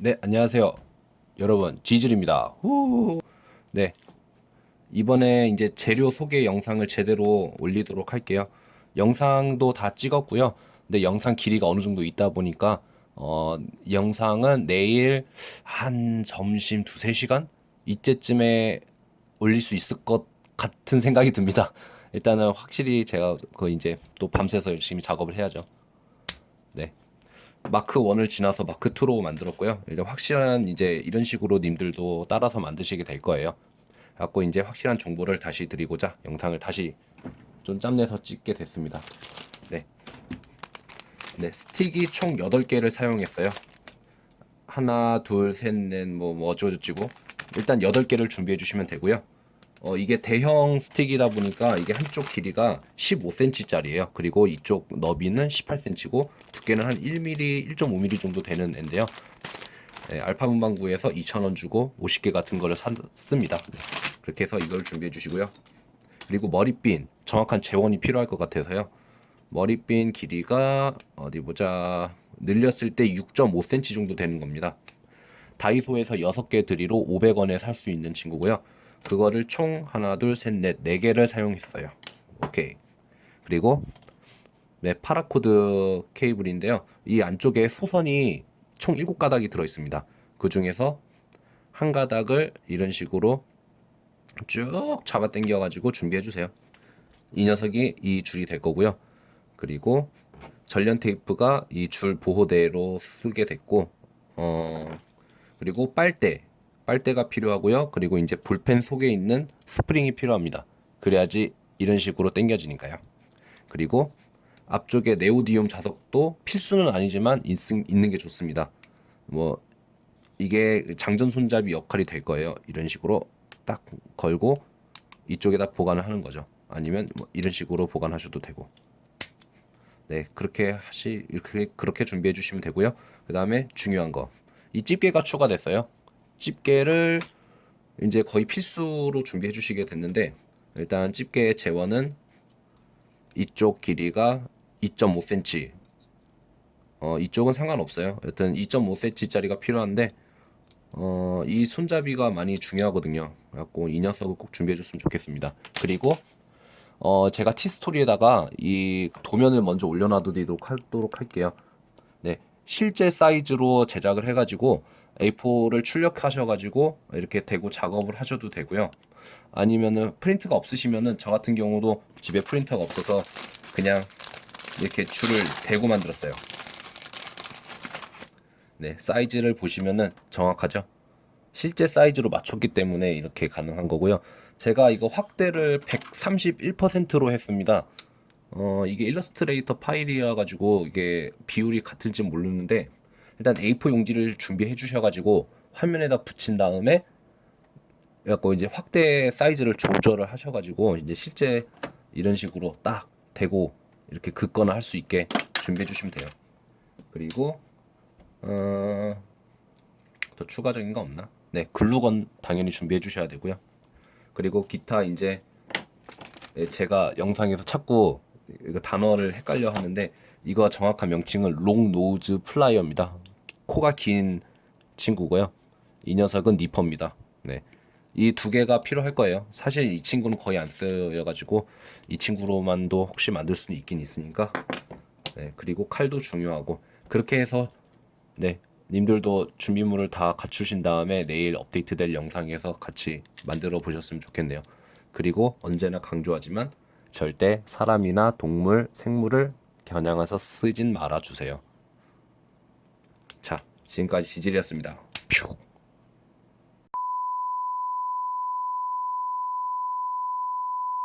네, 안녕하세요. 여러분, 지즐입니다. 후. 네. 이번에 이제 재료 소개 영상을 제대로 올리도록 할게요. 영상도 다 찍었고요. 근데 영상 길이가 어느 정도 있다 보니까 어, 영상은 내일 한 점심 두세 시간 이때쯤에 올릴 수 있을 것 같은 생각이 듭니다. 일단은 확실히 제가 그 이제 또 밤새서 열심히 작업을 해야죠. 네. 마크 1을 지나서 마크 2로 만들었고요. 일단 확실한 이제 이런 식으로 님들도 따라서 만드시게 될 거예요. 갖고 이제 확실한 정보를 다시 드리고자 영상을 다시 좀 짬내서 찍게 됐습니다. 네. 네, 스틱이 총 8개를 사용했어요. 하나, 둘, 셋, 넷, 뭐, 뭐 어쩌고저쩌고. 일단 8개를 준비해 주시면 되고요. 어, 이게 대형 스틱이다 보니까 이게 한쪽 길이가 15cm짜리예요. 그리고 이쪽 너비는 18cm고 두께는 한 1mm, 1.5mm 정도 되는 앤데요. 네, 알파 문방구에서 2,000원 주고 50개 같은 거를 샀습니다. 그렇게 해서 이걸 준비해 주시고요. 그리고 머리핀, 정확한 제원이 필요할 것 같아서요. 머리핀 길이가 어디 보자. 늘렸을 때 6.5cm 정도 되는 겁니다. 다이소에서 6개들이로 500원에 살 수 있는 친구고요. 그거를 총 하나, 둘, 셋, 넷, 네 개를 사용했어요. 오케이. 그리고 네, paracord 케이블인데요. 이 안쪽에 소선이 총 7가닥이 들어 있습니다. 그 중에서 한 가닥을 이런 식으로 쭉 잡아 당겨 가지고 준비해 주세요. 이 녀석이 이 줄이 될 거고요. 그리고 전련 테이프가 이 줄 보호대로 쓰게 됐고 어 그리고 빨대 빨대가 필요하고요. 그리고 이제 볼펜 속에 있는 스프링이 필요합니다. 그래야지 이런 식으로 당겨지니까요. 그리고 앞쪽에 네오디움 자석도 필수는 아니지만 있, 있는 게 좋습니다. 뭐 이게 장전 손잡이 역할이 될 거예요. 이런 식으로 딱 걸고 이쪽에다 보관을 하는 거죠. 아니면 뭐 이런 식으로 보관하셔도 되고. 네, 그렇게 하시 이렇게 그렇게 준비해 주시면 되고요. 그다음에 중요한 거. 이 집게가 추가됐어요. 집게를 이제 거의 필수로 준비해 주시게 됐는데 일단 집게의 재원은 이쪽 길이가 2.5cm 어, 이쪽은 상관없어요. 여튼 2.5cm 짜리가 필요한데 어, 이 손잡이가 많이 중요하거든요. 그래갖고 이 녀석을 꼭 준비해 줬으면 좋겠습니다. 그리고 어, 제가 티스토리에다가 이 도면을 먼저 올려놔두도록 하도록 할게요. 네 실제 사이즈로 제작을 해가지고 A4를 출력하셔가지고 이렇게 대고 작업을 하셔도 되고요. 아니면은 프린트가 없으시면은 저 같은 경우도 집에 프린터가 없어서 그냥 이렇게 줄을 대고 만들었어요. 네, 사이즈를 보시면은 정확하죠? 실제 사이즈로 맞췄기 때문에 이렇게 가능한 거고요. 제가 이거 확대를 131%로 했습니다. 어, 이게 일러스트레이터 파일이라 가지고 이게 비율이 같은지 모르는데 일단 A4 용지를 준비해 주셔가지고 화면에다 붙인 다음에 그래갖고 이제 확대 사이즈를 조절을 하셔가지고 이제 실제 이런 식으로 딱 대고 이렇게 긋거나 할 수 있게 준비해 주시면 돼요. 그리고 어, 더 추가적인 거 없나? 네, 글루건 당연히 준비해 주셔야 되고요. 그리고 기타 이제 제가 영상에서 자꾸 단어를 헷갈려 하는데 이거 정확한 명칭은 long nose plier입니다. 코가 긴 친구고요. 이 녀석은 니퍼입니다. 네. 이 두 개가 필요할 거예요. 사실 이 친구는 거의 안 쓰여가지고 이 친구로만도 혹시 만들 수는 있긴 있으니까. 네. 그리고 칼도 중요하고 그렇게 해서 네. 님들도 준비물을 다 갖추신 다음에 내일 업데이트 될 영상에서 같이 만들어 보셨으면 좋겠네요. 그리고 언제나 강조하지만 절대 사람이나 동물, 생물을 겨냥해서 쓰진 말아주세요. 자, 지금까지 지질이었습니다. 퓨.